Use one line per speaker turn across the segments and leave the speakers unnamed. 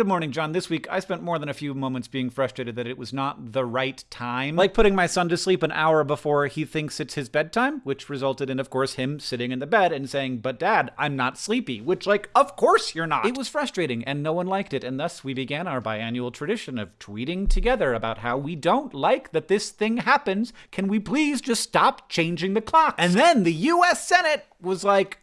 Good morning, John. This week, I spent more than a few moments being frustrated that it was not the right time. Like putting my son to sleep an hour before he thinks it's his bedtime, which resulted in, of course, him sitting in the bed and saying, But dad, I'm not sleepy. Which, like, of course you're not. It was frustrating, and no one liked it, and thus we began our biannual tradition of tweeting together about how we don't like that this thing happens. Can we please just stop changing the clock? And then the US Senate was like,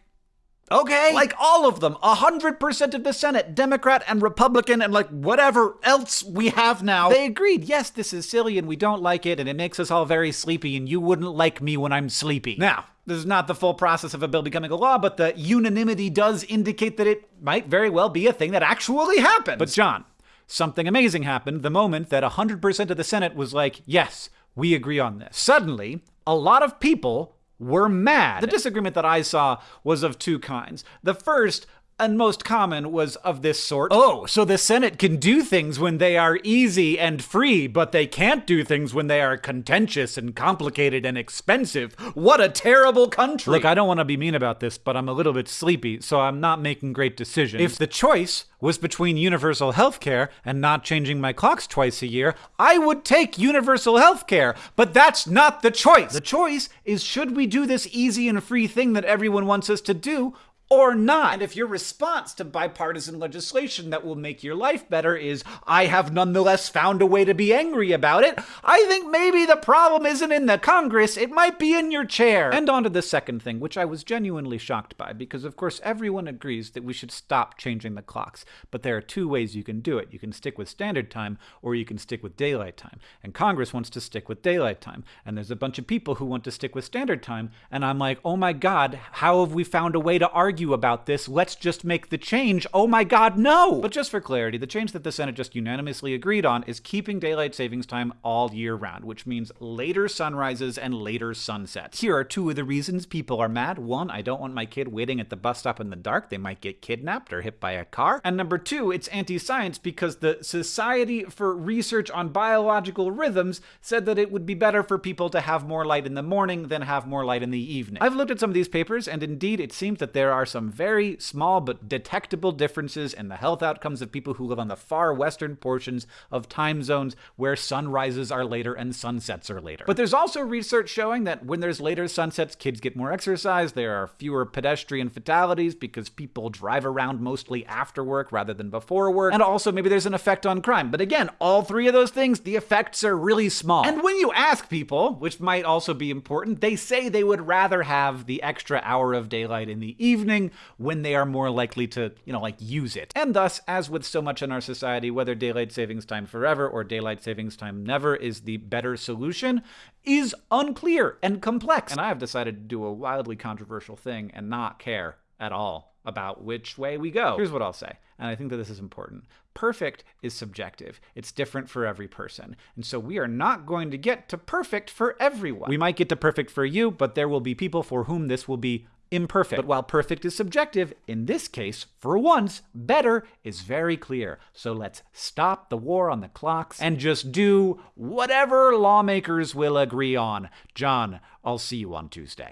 Okay. Like all of them. 100% of the Senate, Democrat and Republican and like whatever else we have now. They agreed, yes, this is silly and we don't like it and it makes us all very sleepy and you wouldn't like me when I'm sleepy. Now, this is not the full process of a bill becoming a law, but the unanimity does indicate that it might very well be a thing that actually happened. But John, something amazing happened the moment that 100% of the Senate was like, yes, we agree on this. Suddenly, a lot of people were mad. The disagreement that I saw was of two kinds. The first, and most common was of this sort. Oh, so the Senate can do things when they are easy and free, but they can't do things when they are contentious and complicated and expensive. What a terrible country! Look, I don't want to be mean about this, but I'm a little bit sleepy, so I'm not making great decisions. If the choice was between universal health care and not changing my clocks twice a year, I would take universal health care. But that's not the choice. The choice is should we do this easy and free thing that everyone wants us to do, or not. And if your response to bipartisan legislation that will make your life better is, I have nonetheless found a way to be angry about it, I think maybe the problem isn't in the Congress, it might be in your chair. And on to the second thing, which I was genuinely shocked by, because of course everyone agrees that we should stop changing the clocks. But there are two ways you can do it. You can stick with standard time, or you can stick with daylight time. And Congress wants to stick with daylight time. And there's a bunch of people who want to stick with standard time. And I'm like, oh my god, how have we found a way to argue? Argue about this. Let's just make the change. Oh my god, no! But just for clarity, the change that the Senate just unanimously agreed on is keeping daylight savings time all year round, which means later sunrises and later sunsets. Here are two of the reasons people are mad. One, I don't want my kid waiting at the bus stop in the dark. They might get kidnapped or hit by a car. And number two, it's anti-science because the Society for Research on Biological Rhythms said that it would be better for people to have more light in the morning than have more light in the evening. I've looked at some of these papers, and indeed it seems that there are some very small but detectable differences in the health outcomes of people who live on the far western portions of time zones where sunrises are later and sunsets are later. But there's also research showing that when there's later sunsets, kids get more exercise, there are fewer pedestrian fatalities because people drive around mostly after work rather than before work, and also maybe there's an effect on crime. But again, all three of those things, the effects are really small. And when you ask people, which might also be important, they say they would rather have the extra hour of daylight in the evening when they are more likely to, you know, like use it. And thus, as with so much in our society, whether daylight savings time forever or daylight savings time never is the better solution is unclear and complex. And I have decided to do a wildly controversial thing and not care at all about which way we go. Here's what I'll say, and I think that this is important. Perfect is subjective. It's different for every person. And so we are not going to get to perfect for everyone. We might get to perfect for you, but there will be people for whom this will be imperfect. But while perfect is subjective, in this case, for once, better is very clear. So let's stop the war on the clocks and just do whatever lawmakers will agree on. John, I'll see you on Tuesday.